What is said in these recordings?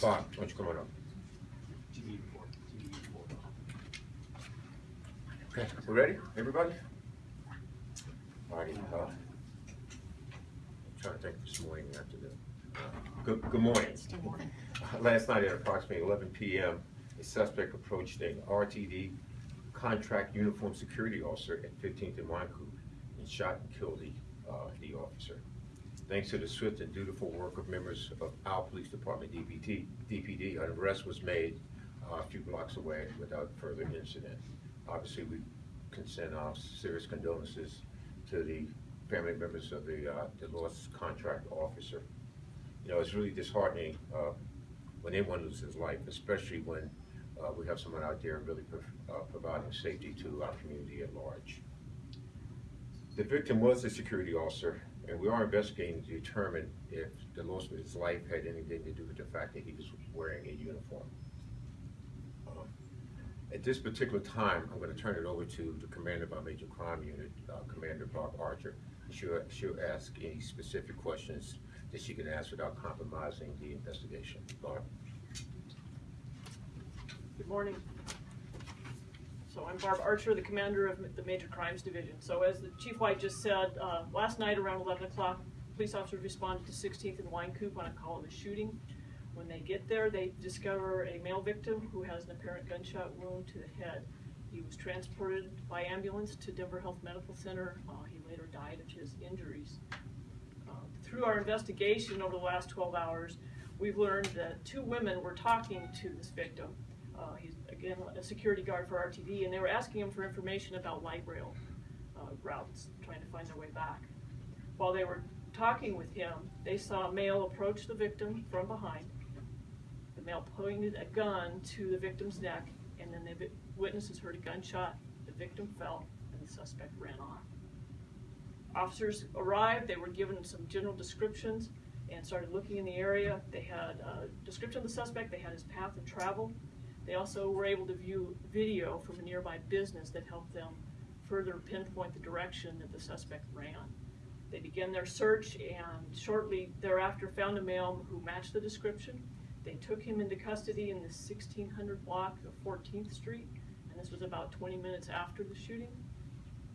Barb, why don't you come on up? TV report, TV report. Okay, we ready, everybody? Alrighty, uh, I'm trying to think this morning after the, good, good morning. Last night at approximately eleven PM, a suspect approached a RTD contract uniform security officer at Fifteenth and Wynkoop and shot and killed the, uh, the officer. Thanks to the swift and dutiful work of members of our police department, DPT, DPD, an arrest was made uh, a few blocks away without further incident. Obviously, we can send our serious condolences to the family members of the, uh, the lost contract officer. You know, it's really disheartening, uh, when anyone loses his life, especially when, uh, we have someone out there really, uh, providing safety to our community at large. The victim was a security officer, and we are investigating to determine if the loss of his life had anything to do with the fact that he was wearing a uniform. Um, At this particular time, I'm gonna turn it over to the commander of our major crime unit, uh, Commander Barb Archer. She'll, she'll ask any specific questions that she can ask without compromising the investigation. Barb? Good morning. So I'm Barb Archer, the commander of the Major Crimes Division. So as the Chief White just said, uh, last night around eleven o'clock, police officers responded to Sixteenth and Wynkoop on a call of a shooting. When they get there, they discover a male victim who has an apparent gunshot wound to the head. He was transported by ambulance to Denver Health Medical Center. Uh, he later died of his injuries. Uh, Through our investigation over the last twelve hours, we've learned that two women were talking to this victim. Uh, he's, again, a security guard for RTD, and they were asking him for information about light rail uh, routes, trying to find their way back. While they were talking with him, they saw a male approach the victim from behind. The male pointed a gun to the victim's neck, and then the witnesses heard a gunshot, the victim fell, and the suspect ran off. Officers arrived, they were given some general descriptions and started looking in the area. They had a description of the suspect, they had his path of travel. They also were able to view video from a nearby business that helped them further pinpoint the direction that the suspect ran. They began their search and shortly thereafter found a male who matched the description. They took him into custody in the sixteen hundred block of Fourteenth Street, and this was about twenty minutes after the shooting.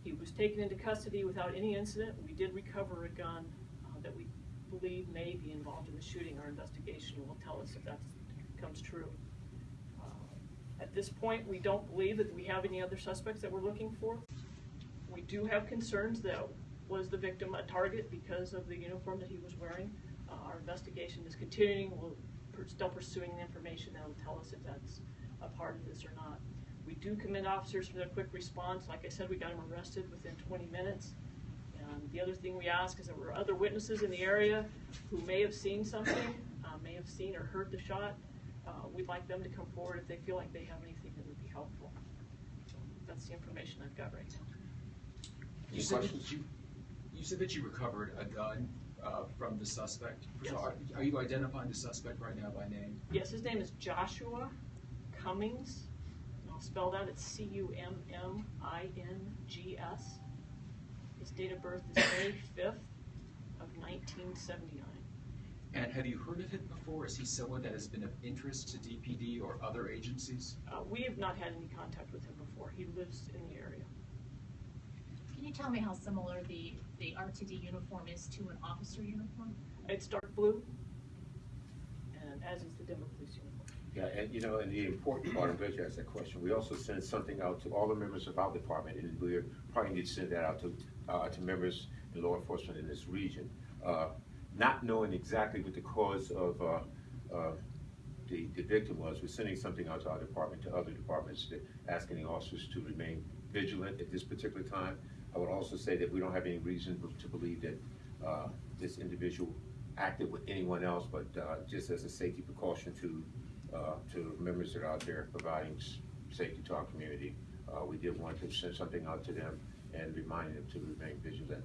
He was taken into custody without any incident. We did recover a gun uh, that we believe may be involved in the shooting. Our investigation will tell us if that comes true. At this point, we don't believe that we have any other suspects that we're looking for. We do have concerns that was the victim a target because of the uniform that he was wearing. Uh, Our investigation is continuing. We're still pursuing the information that will tell us if that's a part of this or not. We do commend officers for their quick response. Like I said, we got him arrested within 20 minutes. And the other thing we ask is there were other witnesses in the area who may have seen something, uh, may have seen or heard the shot. Uh, We'd like them to come forward if they feel like they have anything that would be helpful. So That's the information I've got right now. You said that you, you said that you recovered a gun, uh, from the suspect. Yes. Are, are you identifying the suspect right now by name? Yes, his name is Joshua Cummings. And I'll spell that, it's C-U-M-M-I-N-G-S. His date of birth is May fifth of nineteen seventy-nine. And have you heard of him before? Is he someone that has been of interest to DPD or other agencies? Uh, we have not had any contact with him before. He lives in the area. Can you tell me how similar the, the RTD uniform is to an officer uniform? It's dark blue, and as is the Denver Police uniform. Yeah, and you know, and the important part, I'm glad you asked that question, we also sent something out to all the members of our department, and we're probably need to send that out to, uh, to members in law enforcement in this region. Uh, not knowing exactly what the cause of, uh, uh, the, the victim was, we're sending something out to our department, to other departments, that- asking the officers to remain vigilant at this particular time. I would also say that we don't have any reason to believe that, uh, this individual acted with anyone else, but, uh, just as a safety precaution to, uh, to members that are out there providing safety to our community. Uh, we did want to send something out to them and remind them to remain vigilant,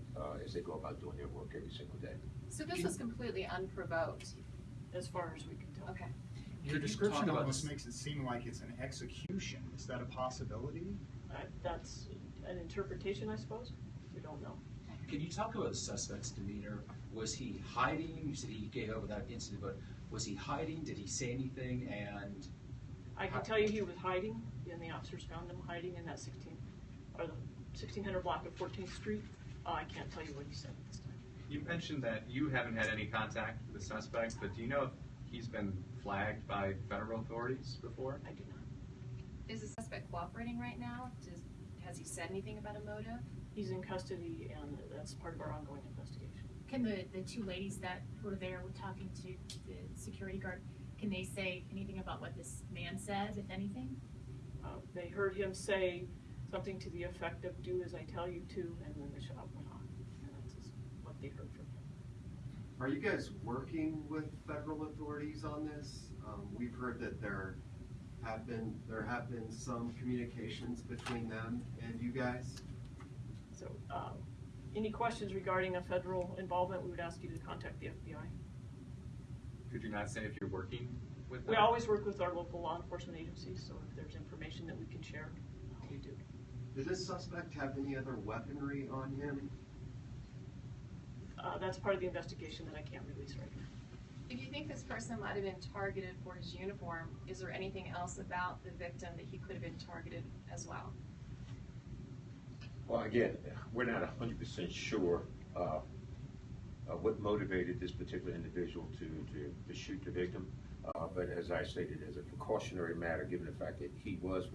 as they go about doing their work every single day. So this was completely unprovoked. as far as we can tell. Okay. Your Could you description talk almost makes it seem like it's an execution. Is that a possibility? Uh, That's an interpretation, I suppose. We don't know. Can you talk about the suspect's demeanor Was he hiding? You said he gave up without incident, but was he hiding? Did he say anything? And I can tell you he was hiding, and the officers found him hiding in that sixteen, or the sixteen hundred block of Fourteenth Street. Uh, I can't tell you what he said at this time. You mentioned that you haven't had any contact with the suspect, but do you know if he's been flagged by federal authorities before? I do not. Is the suspect cooperating right now? Does, has he said anything about a motive? He's in custody, and that's part of our ongoing investigation. Can the, the two ladies that were there were talking to the security guard, can they say anything about what this man said, if anything? Uh, they heard him say something to the effect of, do as I tell you to, and then the shot went off. And that's just what they heard from him. Are you guys working with federal authorities on this? Um, we've heard that there have been, there have been some communications between them and you guys. So, um, any questions regarding a federal involvement, we would ask you to contact the FBI. Could you not say if you're working with them? We always work with our local law enforcement agencies, so if there's information that we can share, we do. Does this suspect have any other weaponry on him? Uh, that's part of the investigation that I can't release right now. If you think this person might have been targeted for his uniform, is there anything else about the victim that he could have been targeted as well? Well, again, we're not hundred percent sure, uh, uh, what motivated this particular individual to, to, to shoot the victim. Uh, but as I stated, as a precautionary matter, given the fact that he was,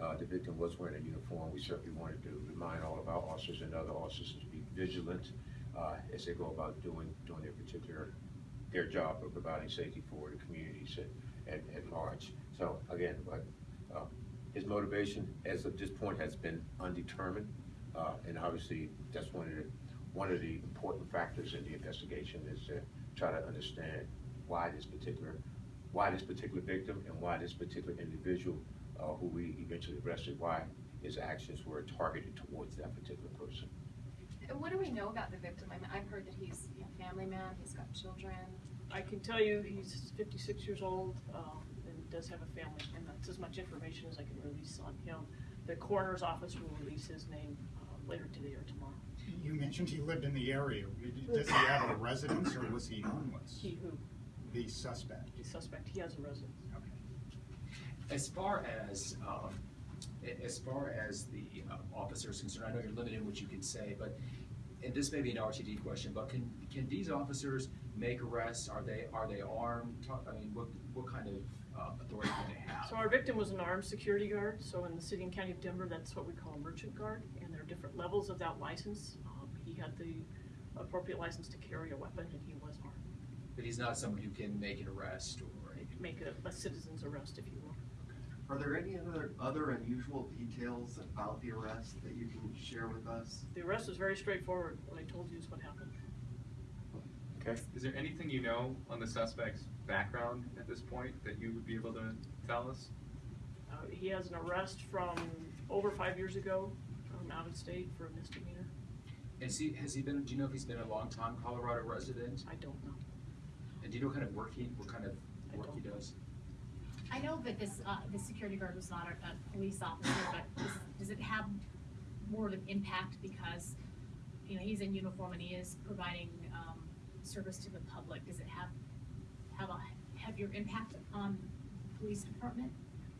uh, the victim was wearing a uniform, we certainly wanted to remind all of our officers and other officers to be vigilant, uh, as they go about doing, doing their particular, their job of providing safety for the communities at, at, at large. So again, but, uh, his motivation as of this point has been undetermined. Uh, and obviously, that's one of the, one of the important factors in the investigation is to try to understand why this particular, why this particular victim and why this particular individual, uh, who we eventually arrested, why his actions were targeted towards that particular person. And what do we know about the victim? I mean, I've heard that he's a family man, he's got children. I can tell you, he's fifty-six years old, um, and does have a family, and that's as much information as I can release on him. The coroner's office will release his name, uh, later today or tomorrow. You mentioned he lived in the area. Does he have a residence or was he homeless? He who, The suspect. the suspect, he has a residence. As far as, um, as far as the uh, officer is concerned, I know you're limited in what you can say, but, and this may be an RTD question, but can, can these officers make arrests? Are they, are they armed? Talk- I mean, what, what kind of uh, authority do they have? So our victim was an armed security guard, so in the city and county of Denver, that's what we call a merchant guard, and there are different levels of that license. Um, he had the appropriate license to carry a weapon, and he was armed. But he's not someone who can make an arrest or. Make a, a citizen's arrest, if you will. Are there any other, other unusual details about the arrest that you can share with us? The arrest was very straightforward. What I told you is what happened. Okay? Is there anything you know on the suspect's background at this point that you would be able to tell us? Uh, he has an arrest from over five years ago from out of state for a misdemeanor. Has he, has he been, do you know if he's been a long time Colorado resident? I don't know. And do you know what kind of work he, what kind of work he don't. does? I know that this, uh, the security guard was not a, a police officer, but does, does it have more of an impact because, you know, he's in uniform and he is providing, um, service to the public? Does it have, have a heavier impact on the police department?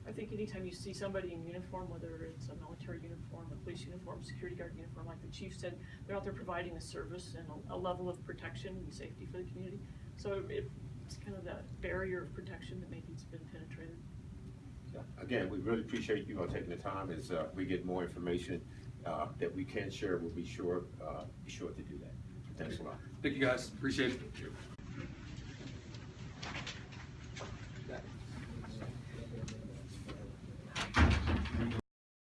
I think anytime you see somebody in uniform, whether it's a military uniform, a police uniform, security guard uniform, like the chief said, they're out there providing a service and a, a level of protection and safety for the community. So it, it's kind of that barrier of protection that maybe it's been penetrated. Again, we really appreciate you all taking the time, as, uh, we get more information, uh, that we can share, we'll be sure, uh, be sure to do that. Thanks a lot. Thank you, guys. Appreciate it.